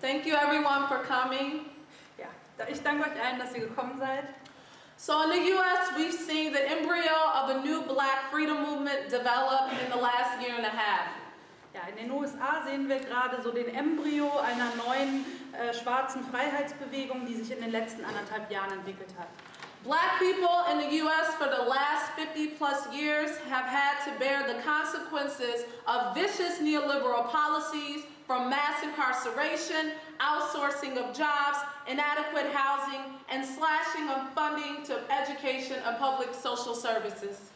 Thank you everyone for coming. Ja, ich danke euch allen, dass ihr gekommen seid. So in the US, we've seen the embryo of a new black freedom movement develop in the last year and a half. Ja, in den USA sehen wir gerade so den Embryo einer neuen äh, schwarzen Freiheitsbewegung, die sich in den letzten anderthalb Jahren entwickelt hat. Black people in the US for the last 50 plus years have had to bear the consequences of vicious neoliberal policies from mass incarceration, outsourcing of jobs, inadequate housing, and slashing of funding to education and public social services.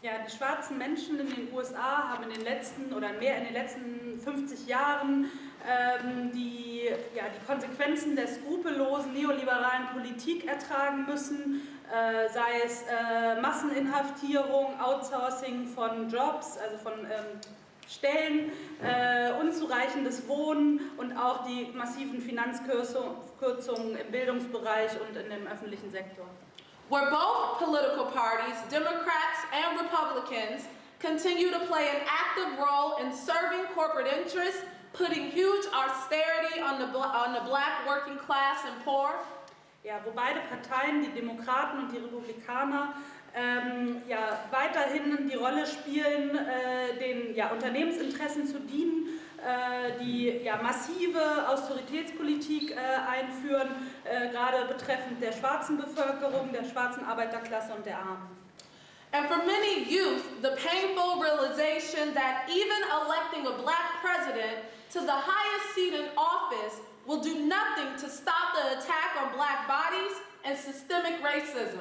Ja, die schwarzen Menschen in den USA haben in den letzten oder mehr in den letzten 50 Jahren ähm, die, ja, die Konsequenzen der skrupellosen neoliberalen Politik ertragen müssen, äh, sei es äh, Masseninhaftierung, Outsourcing von Jobs, also von ähm, Stellen, äh, unzureichendes Wohnen und auch die massiven Finanzkürzungen im Bildungsbereich und in dem öffentlichen Sektor. where both political parties, Democrats and Republicans, continue to play an active role in serving corporate interests, putting huge austerity on the, on the black working class and poor. Ja, wo beide Parteien, die Demokraten und die Republikaner, ähm, ja, weiterhin die Rolle spielen, äh, den ja, Unternehmensinteressen zu dienen äh, die ja, massive Austeritätspolitik äh, einführen, äh, gerade betreffend der schwarzen Bevölkerung, der schwarzen Arbeiterklasse und der Armen. And for many youth, the painful realization that even electing a black president to the highest seat in office will do nothing to stop the attack on black bodies and systemic racism.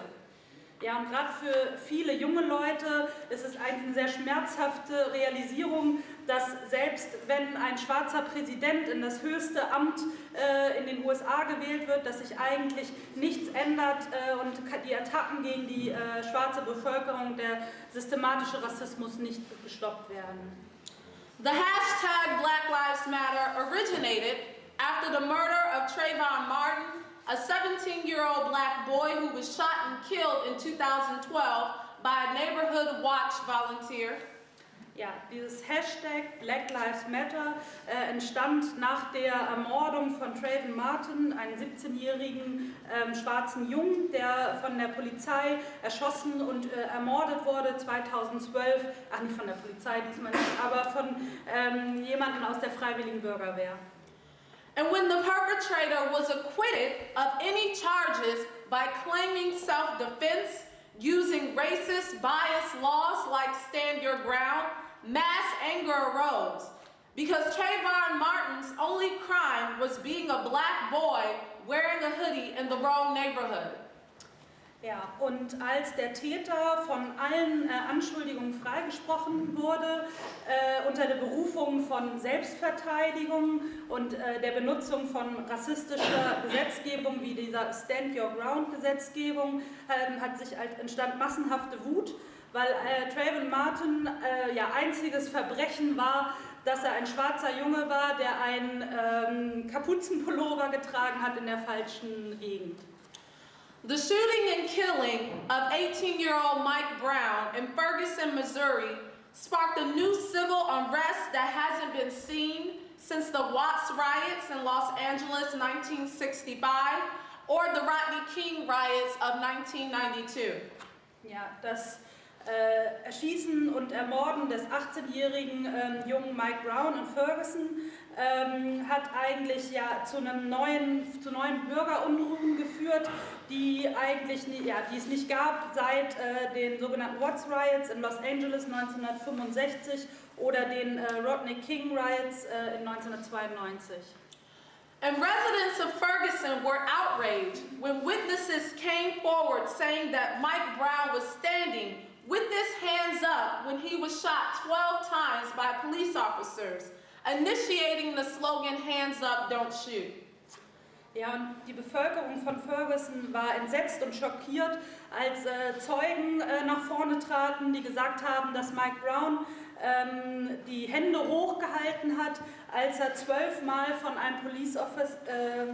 Ja, und gerade für viele junge Leute ist es eigentlich eine sehr schmerzhafte Realisierung, dass selbst wenn ein schwarzer Präsident in das höchste Amt äh, in den USA gewählt wird, dass sich eigentlich nichts ändert äh, und die Attacken gegen die äh, schwarze Bevölkerung, der systematische Rassismus nicht gestoppt werden. The hashtag Black Lives Matter originated after the murder of Trayvon Martin a 17-year-old black boy who was shot and killed in 2012 by a neighborhood watch volunteer. Ja, dieses Hashtag Black Lives Matter äh, entstand nach der Ermordung von Trayvon Martin, einem 17-jährigen ähm, schwarzen Jungen, der von der Polizei erschossen und äh, ermordet wurde 2012, ach nicht von der Polizei diesmal nicht, aber von ähm, jemandem aus der Freiwilligen Bürgerwehr. And when the perpetrator was acquitted of any charges by claiming self-defense, using racist bias laws like Stand Your Ground, mass anger arose because Trayvon Martin's only crime was being a black boy wearing a hoodie in the wrong neighborhood. Ja, und als der Täter von allen äh, Anschuldigungen freigesprochen wurde, äh, unter der Berufung von Selbstverteidigung und äh, der Benutzung von rassistischer Gesetzgebung wie dieser Stand Your Ground Gesetzgebung, ähm, hat sich halt entstand massenhafte Wut, weil äh, Trayvon Martin äh, ja einziges Verbrechen war, dass er ein schwarzer Junge war, der einen ähm, Kapuzenpullover getragen hat in der falschen Gegend. The shooting and killing of 18-year-old Mike Brown in Ferguson, Missouri sparked a new civil unrest that hasn't been seen since the Watts riots in Los Angeles 1965 or the Rodney King riots of 1992. Ja, das äh, Erschießen und Ermorden des 18-jährigen äh, jungen Mike Brown in Ferguson ähm, hat eigentlich ja zu einem neuen, zu neuen Bürgerunruhen geführt, die eigentlich nie, ja, die es nicht gab seit äh, den sogenannten Watts Riots in Los Angeles 1965 oder den äh, Rodney King Riots äh, in 1992. And residents of Ferguson were outraged when witnesses came forward saying that Mike Brown was standing with his hands up when he was shot 12 times by police officers, initiating the slogan, hands up, don't shoot. Ja, die Bevölkerung von Ferguson war entsetzt und schockiert, als äh, Zeugen äh, nach vorne traten, die gesagt haben, dass Mike Brown ähm, die Hände hochgehalten hat, als er zwölfmal von einem, Police Office, äh,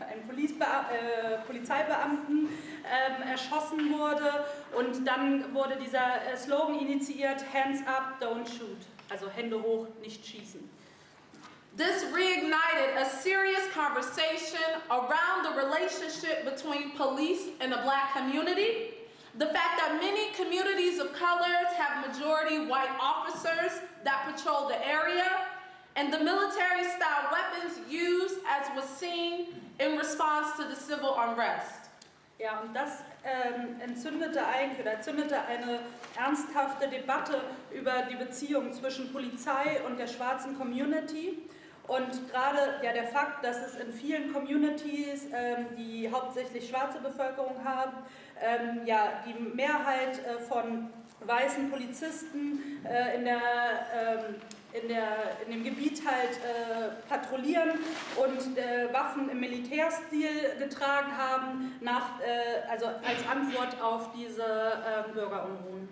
einem äh, Polizeibeamten ähm, erschossen wurde und dann wurde dieser äh, Slogan initiiert, Hands up, don't shoot, also Hände hoch, nicht schießen. This reignited a serious conversation around the relationship between police and the black community. The fact that many communities of colors have majority white officers that patrol the area, and the military style weapons used as was seen in response to the civil unrest. Ja, und das ähm, entzündete eigentlich oder entzündete eine ernsthafte Debatte über die Beziehung zwischen Polizei und der schwarzen Community. Und gerade ja, der Fakt, dass es in vielen Communities, ähm, die hauptsächlich schwarze Bevölkerung haben, ähm, ja, die Mehrheit äh, von weißen Polizisten äh, in, der, ähm, in, der, in dem Gebiet halt äh, patrouillieren und äh, Waffen im Militärstil getragen haben, nach, äh, also als Antwort auf diese ähm, Bürgerunruhen.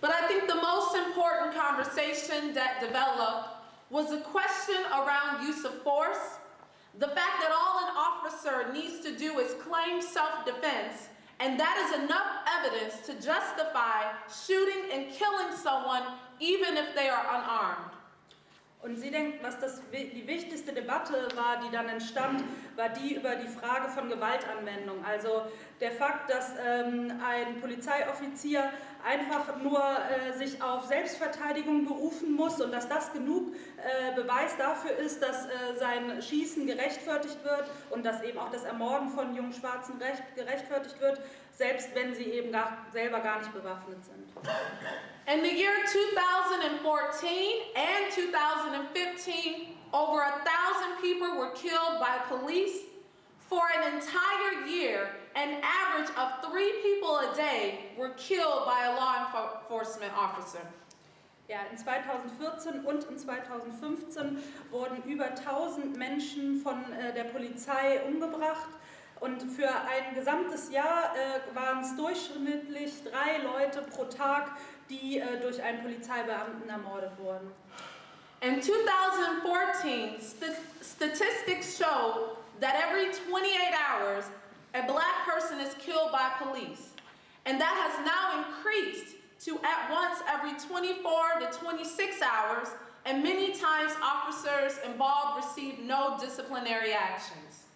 But I think the most important conversation that developed was a question around use of force. The fact that all an officer needs to do is claim self-defense, and that is enough evidence to justify shooting and killing someone even if they are unarmed. Und sie denkt, was das, die wichtigste Debatte war, die dann entstand, war die über die Frage von Gewaltanwendung. Also der Fakt, dass ähm, ein Polizeioffizier einfach nur äh, sich auf Selbstverteidigung berufen muss und dass das genug äh, Beweis dafür ist, dass äh, sein Schießen gerechtfertigt wird und dass eben auch das Ermorden von jungen Schwarzen recht, gerechtfertigt wird, selbst wenn sie eben gar, selber gar nicht bewaffnet sind. In the year 2014 and 2015, over a thousand people were killed by police. For an entire year, an average of three people a day were killed by a law enforcement officer. Ja, in 2014 und in 2015 wurden über 1000 Menschen von äh, der Polizei umgebracht. Und für ein gesamtes Jahr äh, waren es durchschnittlich drei Leute pro Tag, die äh, durch einen Polizeibeamten ermordet wurden. In 2014, st statistics show that every 28 hours, a black person is killed by police. And that has now increased to at once every 24 to 26 hours, and many times officers involved receive no disciplinary actions.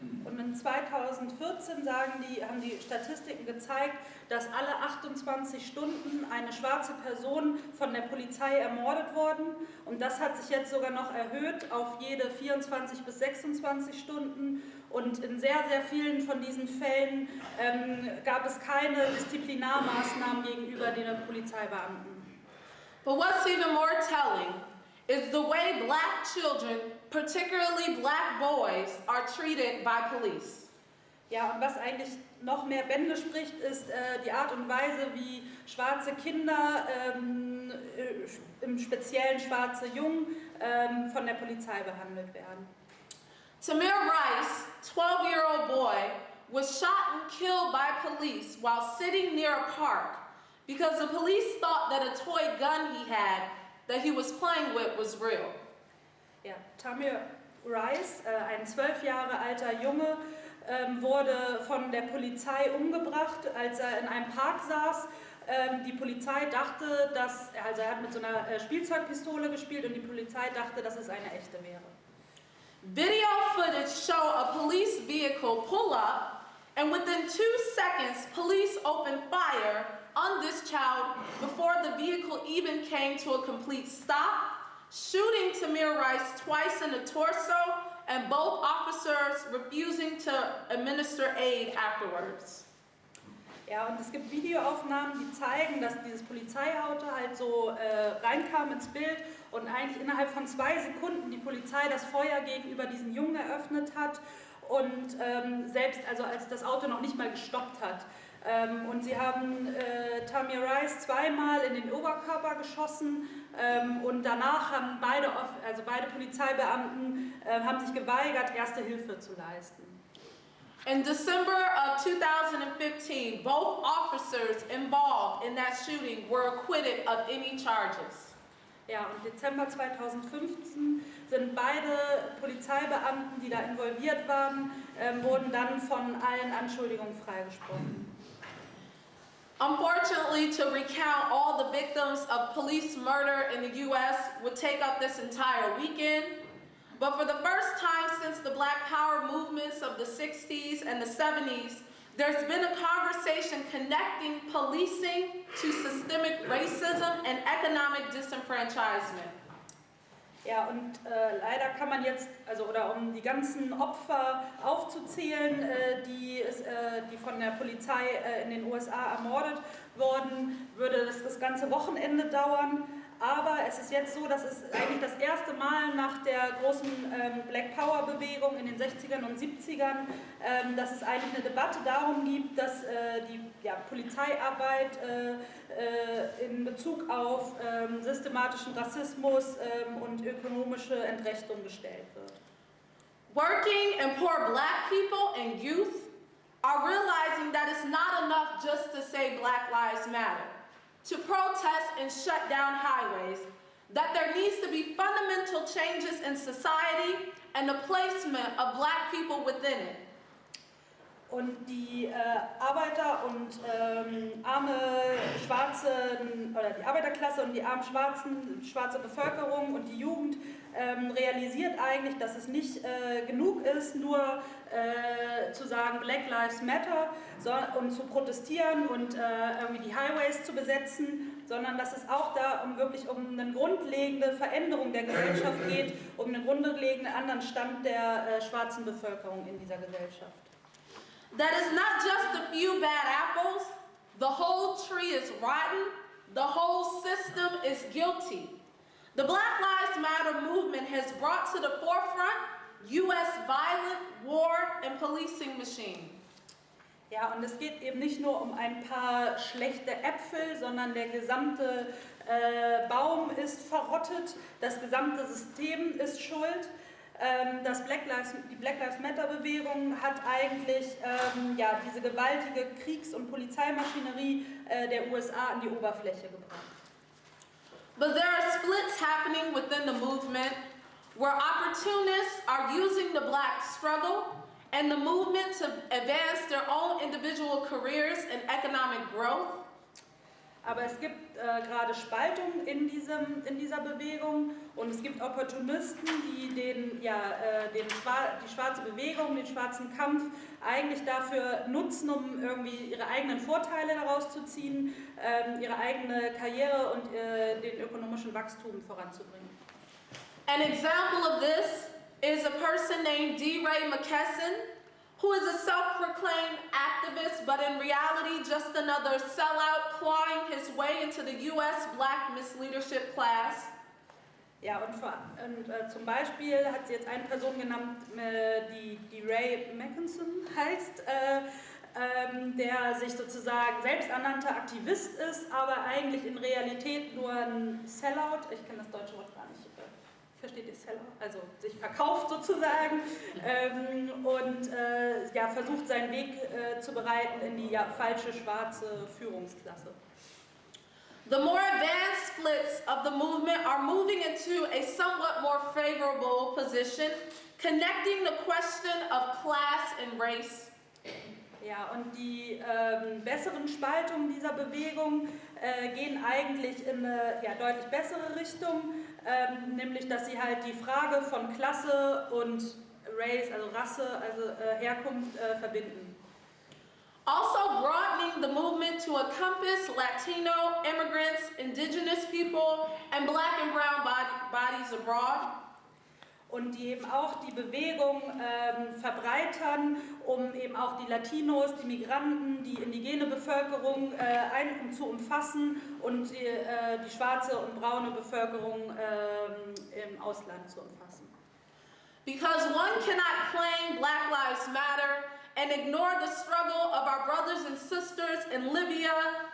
Und in 2014 sagen die, haben die Statistiken gezeigt, dass alle 28 Stunden eine schwarze Person von der Polizei ermordet worden. Und das hat sich jetzt sogar noch erhöht auf jede 24 bis 26 Stunden. Und in sehr, sehr vielen von diesen Fällen ähm, gab es keine Disziplinarmaßnahmen gegenüber den Polizeibeamten. But what's even more telling is the way black children, particularly black boys, are treated by police. Ja, und was eigentlich noch mehr Bände spricht, ist äh, die Art und Weise, wie schwarze Kinder, ähm, äh, im Speziellen schwarze Jungen, ähm, von der Polizei behandelt werden. Tamir Rice, 12-year-old boy, was shot and killed by police while sitting near a park because the police thought that a toy gun he had that he was playing with was real. Ja, Tamir Rice, äh, ein zwölf Jahre alter Junge, ähm, wurde von der Polizei umgebracht, als er in einem Park saß. Ähm, die Polizei dachte, dass, also er hat mit so einer äh, Spielzeugpistole gespielt und die Polizei dachte, dass es eine echte wäre. Video footage show a police vehicle pull up and within two seconds police opened fire on this child before the vehicle even came to a complete stop, shooting Tamir Rice twice in the torso and both officers refusing to administer aid afterwards. Ja, und es gibt Videoaufnahmen, die zeigen, dass dieses Polizeiauto halt so äh, reinkam ins Bild und eigentlich innerhalb von zwei Sekunden die Polizei das Feuer gegenüber diesen Jungen eröffnet hat und ähm, selbst, also als das Auto noch nicht mal gestoppt hat. Ähm, und sie haben äh, Tamir Rice zweimal in den Oberkörper geschossen ähm, und danach haben beide, also beide Polizeibeamten äh, haben sich geweigert, erste Hilfe zu leisten. In December of 2015, both officers involved in that shooting were acquitted of any charges. Ja, und Dezember 2015 sind beide Polizeibeamten, die da involviert waren, ähm, wurden dann von allen Anschuldigungen freigesprochen. Unfortunately, to recount all the victims of police murder in the US would take up this entire weekend. But for the first time since the Black Power movements of the 60s and the 70s, there's been a conversation connecting policing to systemic racism and economic disenfranchisement. Ja, und äh, leider kann man jetzt, also oder um die ganzen Opfer aufzuzählen, äh, die, es, äh, die von der Polizei äh, in den USA ermordet wurden, würde das das ganze Wochenende dauern. Aber es ist jetzt so, dass es eigentlich das erste Mal nach der großen ähm, Black Power Bewegung in den 60ern und 70ern, ähm, dass es eigentlich eine Debatte darum gibt, dass äh, die ja, Polizeiarbeit äh, äh, in Bezug auf ähm, systematischen Rassismus ähm, und ökonomische Entrechtung gestellt wird. Working and poor black people and youth are realizing that it's not enough just to say Black Lives Matter, to protest and shut down highways, that there needs to be fundamental changes in society and the placement of black people within it. Und die äh, Arbeiter und ähm, arme schwarze, oder die Arbeiterklasse und die armen schwarzen, schwarze Bevölkerung und die Jugend ähm, realisiert eigentlich, dass es nicht äh, genug ist, nur äh, zu sagen Black Lives Matter so, und zu protestieren und äh, irgendwie die Highways zu besetzen, sondern dass es auch da um wirklich um eine grundlegende Veränderung der Gesellschaft geht, um einen grundlegenden anderen Stand der äh, schwarzen Bevölkerung in dieser Gesellschaft. That is not just a few bad apples, the whole tree is rotten, the whole system is guilty. The Black Lives Matter movement has brought to the forefront U.S. violent war and policing machine. Ja, und es geht eben nicht nur um ein paar schlechte Äpfel, sondern der gesamte äh, Baum ist verrottet, das gesamte System ist schuld. Ähm, das Black Lives, die Black Lives Matter Bewegung hat eigentlich ähm, ja, diese gewaltige Kriegs- und Polizeimaschinerie äh, der USA an die Oberfläche gebracht. But there are splits happening within the movement where opportunists are using the black struggle and the movement to advance their own individual careers and economic growth. Aber es gibt äh, gerade Spaltung in, diesem, in dieser Bewegung und es gibt Opportunisten, die den, ja, äh, den, die schwarze Bewegung, den schwarzen Kampf eigentlich dafür nutzen, um irgendwie ihre eigenen Vorteile daraus zu ziehen, äh, ihre eigene Karriere und äh, den ökonomischen Wachstum voranzubringen. An example of this is a person named D. Ray McKesson, who is a self-proclaimed activist, but in reality just another sellout clawing his way into the U.S. black misleadership class. Ja, und, und äh, zum Beispiel hat sie jetzt eine Person genannt, äh, die, die Ray Mackinson heißt, äh, ähm, der sich sozusagen selbsternannter Aktivist ist, aber eigentlich in Realität nur ein Sellout, ich kenne das deutsche Wort versteht ihr Seller, also sich verkauft sozusagen ähm, und äh, ja, versucht seinen Weg äh, zu bereiten in die ja, falsche schwarze Führungsklasse. The more advanced splits of the movement are moving into a somewhat more favorable position, connecting the question of class and race. Ja, und die ähm, besseren Spaltungen dieser Bewegung äh, gehen eigentlich in eine ja, deutlich bessere Richtung, ähm, nämlich dass sie halt die Frage von Klasse und Race, also Rasse, also äh, Herkunft äh, verbinden. Also broadening the movement to encompass Latino, immigrants, indigenous people, and black and brown bodies abroad und die eben auch die Bewegung ähm, verbreitern, um eben auch die Latinos, die Migranten, die indigene Bevölkerung äh, ein, um zu umfassen und die, äh, die schwarze und braune Bevölkerung äh, im Ausland zu umfassen. Because one cannot claim Black Lives Matter and ignore the struggle of our brothers and sisters in Libya,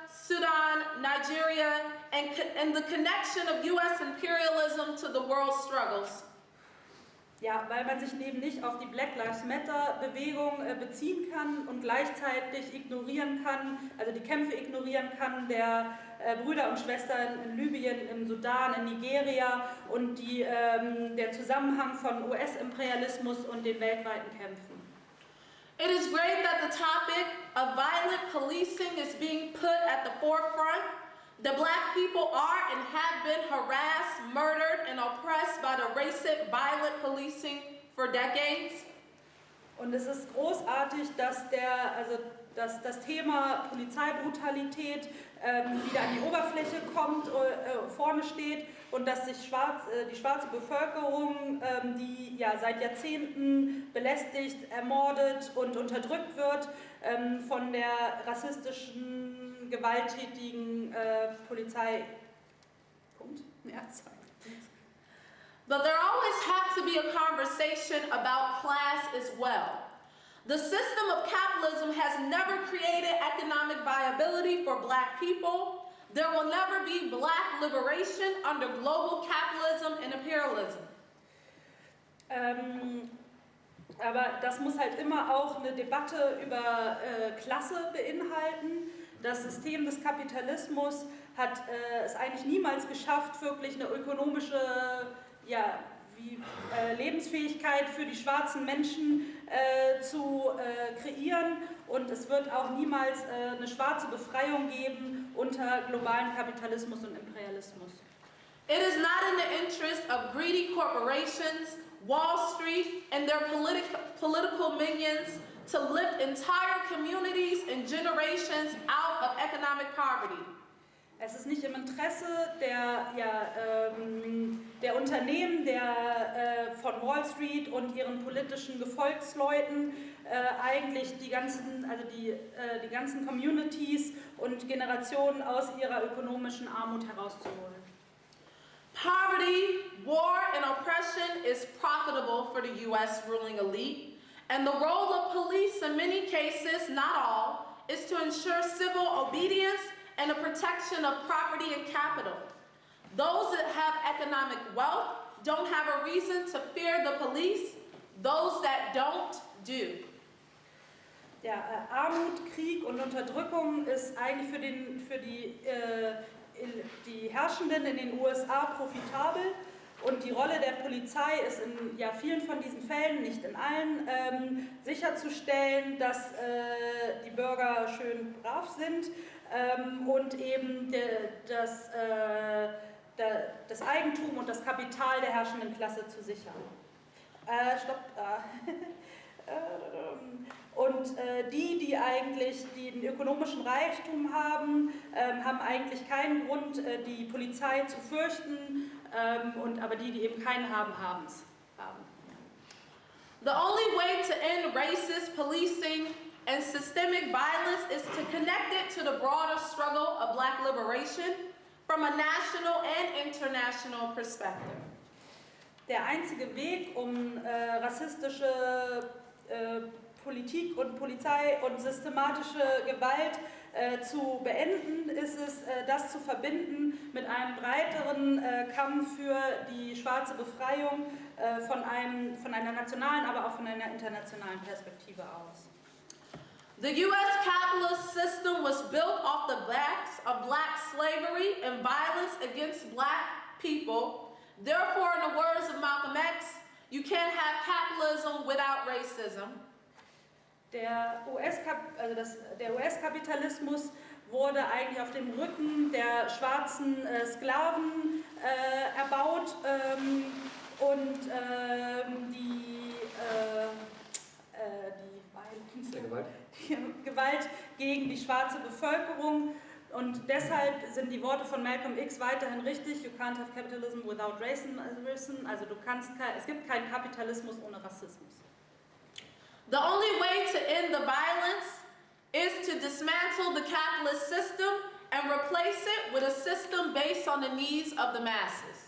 Sudan, Nigeria, and, and the connection of U.S. imperialism to the world's struggles. Ja, weil man sich eben nicht auf die Black Lives Matter Bewegung äh, beziehen kann und gleichzeitig ignorieren kann, also die Kämpfe ignorieren kann der äh, Brüder und Schwestern in Libyen, im Sudan, in Nigeria und die, ähm, der Zusammenhang von US-Imperialismus und den weltweiten Kämpfen. It is great that the topic of violent policing is being put at the forefront. The black people are and have been harassed, murdered, and oppressed by the racist violent policing for decades. Und es ist großartig, dass, der, also, dass das Thema Polizeibrutalität ähm, wieder an die Oberfläche kommt, äh, vorne steht und dass sich schwarz, äh, die schwarze Bevölkerung, ähm, die ja seit Jahrzehnten belästigt, ermordet und unterdrückt wird, ähm, von der rassistischen, gewalttätigen äh, Polizei. Punkt. Ja, sorry. But there always has to be a conversation about class as well. The system of capitalism has never created economic viability for black people. There will never be black liberation under global capitalism and imperialism. Ähm, aber das muss halt immer auch eine Debatte über äh, Klasse beinhalten. Das System des Kapitalismus hat äh, es eigentlich niemals geschafft, wirklich eine ökonomische ja, wie, äh, Lebensfähigkeit für die schwarzen Menschen äh, zu äh, kreieren und es wird auch niemals äh, eine schwarze Befreiung geben unter globalen Kapitalismus und Imperialismus. It is not in the interest of greedy corporations, Wall Street, and their politi political minions to lift entire communities and generations out of economic poverty. Es ist nicht im Interesse der, ja, ähm, der Unternehmen, der, äh, von Wall Street und ihren politischen Gefolgsleuten äh, eigentlich die ganzen, also die, äh, die ganzen Communities und Generationen aus ihrer ökonomischen Armut herauszuholen. Poverty, war, and oppression is profitable for the U.S. ruling elite, and the role of police in many cases, not all, is to ensure civil obedience and the protection of property and capital. Those that have economic wealth don't have a reason to fear the police. Those that don't do. Ja, äh, Armut, Krieg und Unterdrückung ist eigentlich für, den, für die, äh, die Herrschenden in den USA profitabel. Und die Rolle der Polizei ist in ja, vielen von diesen Fällen, nicht in allen, ähm, sicherzustellen, dass äh, die Bürger schön brav sind ähm, und eben de, das, äh, de, das Eigentum und das Kapital der herrschenden Klasse zu sichern. Äh, stopp. Äh, und äh, die, die eigentlich den ökonomischen Reichtum haben, ähm, haben eigentlich keinen Grund, äh, die Polizei zu fürchten, ähm, und, aber die, die eben keinen haben, haben es. The only way to end racist policing and systemic violence is to connect it to the broader struggle of black liberation from a national and international perspective. Der einzige Weg, um äh, rassistische äh, Politik und Polizei und systematische Gewalt äh, zu beenden, ist es, äh, das zu verbinden mit einem breiteren äh, Kampf für die schwarze Befreiung äh, von, einem, von einer nationalen, aber auch von einer internationalen Perspektive aus. The U.S. capitalist system was built off the backs of black slavery and violence against black people. Therefore, in the words of Malcolm X, you can't have capitalism without racism. Der US-Kapitalismus also US wurde eigentlich auf dem Rücken der schwarzen äh, Sklaven äh, erbaut ähm, und ähm, die, äh, äh die, Gewalt. die Gewalt gegen die schwarze Bevölkerung und deshalb sind die Worte von Malcolm X weiterhin richtig. You can't have capitalism without racism. Also du kannst, es gibt keinen Kapitalismus ohne Rassismus. The only way to end the violence is to dismantle the capitalist system and replace it with a system based on the needs of the masses.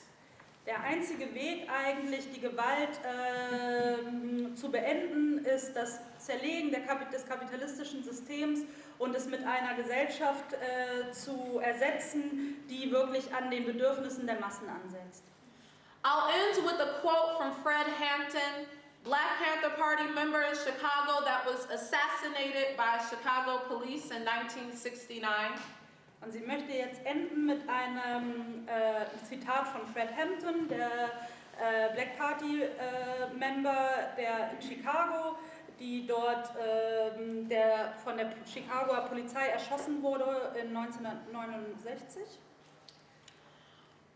Der einzige Weg eigentlich, die Gewalt äh, zu beenden, ist das Zerlegen Kap des kapitalistischen Systems und es mit einer Gesellschaft äh, zu ersetzen, die wirklich an den Bedürfnissen der Massen ansetzt. I'll end with a quote from Fred Hampton, Black Panther Party member in Chicago that was assassinated by Chicago police in 1969. Und sie möchte jetzt enden mit einem äh, Zitat von Fred Hampton, der äh, Black Party äh, Member der in Chicago, die dort ähm, der, von der Chicagoer Polizei erschossen wurde in 1969.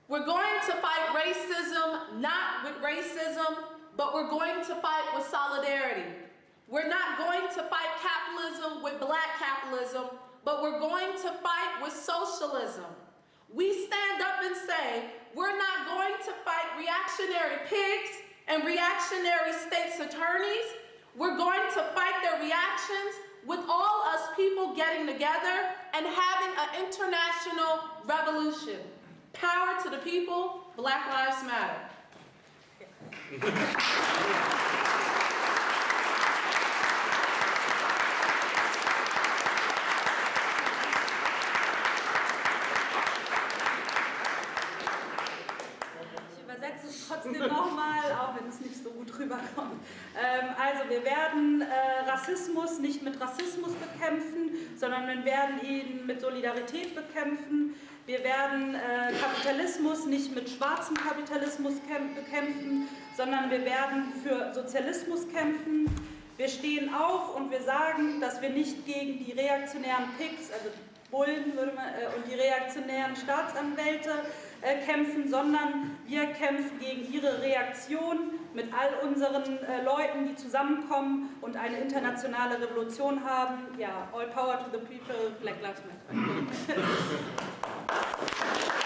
We're going to fight racism not with racism, but we're going to fight with solidarity. We're not going to fight capitalism with black capitalism, but we're going to fight with socialism. We stand up and say, we're not going to fight reactionary pigs and reactionary state's attorneys. We're going to fight their reactions with all us people getting together and having an international revolution. Power to the people, Black Lives Matter. Thank you. Also wir werden äh, Rassismus nicht mit Rassismus bekämpfen, sondern wir werden ihn mit Solidarität bekämpfen. Wir werden äh, Kapitalismus nicht mit schwarzem Kapitalismus bekämpfen, sondern wir werden für Sozialismus kämpfen. Wir stehen auf und wir sagen, dass wir nicht gegen die reaktionären Pigs, also Bullen man, äh, und die reaktionären Staatsanwälte kämpfen, sondern wir kämpfen gegen ihre Reaktion mit all unseren äh, Leuten, die zusammenkommen und eine internationale Revolution haben. Ja, all power to the people, Black Lives Matter.